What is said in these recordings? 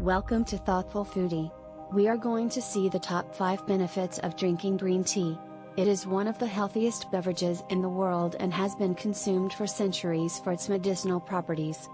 Welcome to Thoughtful Foodie. We are going to see the top 5 benefits of drinking green tea. It is one of the healthiest beverages in the world and has been consumed for centuries for its medicinal properties.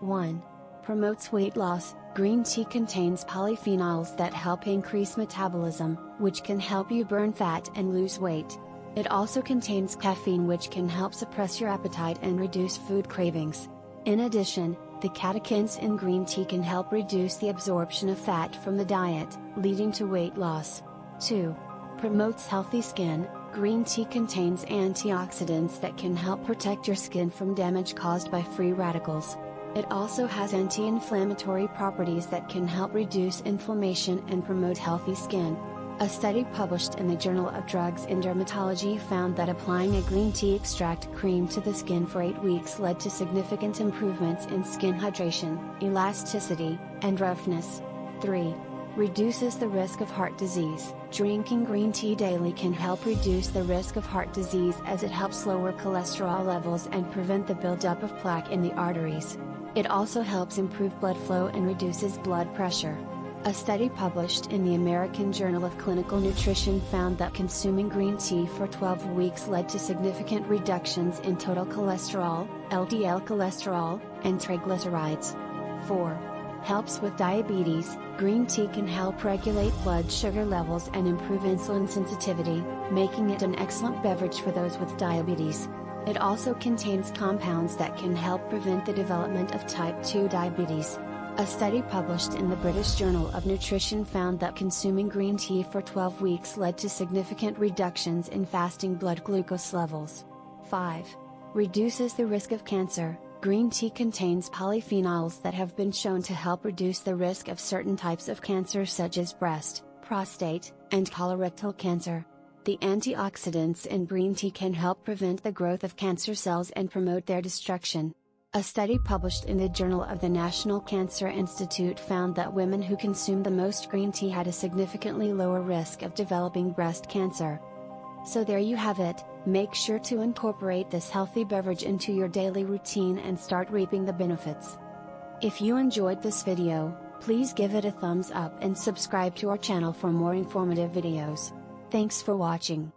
1. Promotes weight loss. Green tea contains polyphenols that help increase metabolism, which can help you burn fat and lose weight. It also contains caffeine which can help suppress your appetite and reduce food cravings. In addition, the catechins in green tea can help reduce the absorption of fat from the diet, leading to weight loss. 2. Promotes healthy skin. Green tea contains antioxidants that can help protect your skin from damage caused by free radicals. It also has anti-inflammatory properties that can help reduce inflammation and promote healthy skin. A study published in the Journal of Drugs in Dermatology found that applying a green tea extract cream to the skin for 8 weeks led to significant improvements in skin hydration, elasticity, and roughness. 3. Reduces the risk of heart disease. Drinking green tea daily can help reduce the risk of heart disease as it helps lower cholesterol levels and prevent the buildup of plaque in the arteries. It also helps improve blood flow and reduces blood pressure. A study published in the American Journal of Clinical Nutrition found that consuming green tea for 12 weeks led to significant reductions in total cholesterol, LDL cholesterol, and triglycerides. 4. Helps with diabetes. Green tea can help regulate blood sugar levels and improve insulin sensitivity, making it an excellent beverage for those with diabetes. It also contains compounds that can help prevent the development of type 2 diabetes. A study published in the British Journal of Nutrition found that consuming green tea for 12 weeks led to significant reductions in fasting blood glucose levels. 5. Reduces the risk of cancer. Green tea contains polyphenols that have been shown to help reduce the risk of certain types of cancer such as breast, prostate, and colorectal cancer. The antioxidants in green tea can help prevent the growth of cancer cells and promote their destruction. A study published in the Journal of the National Cancer Institute found that women who consumed the most green tea had a significantly lower risk of developing breast cancer. So there you have it, make sure to incorporate this healthy beverage into your daily routine and start reaping the benefits. If you enjoyed this video, please give it a thumbs up and subscribe to our channel for more informative videos. Thanks for watching.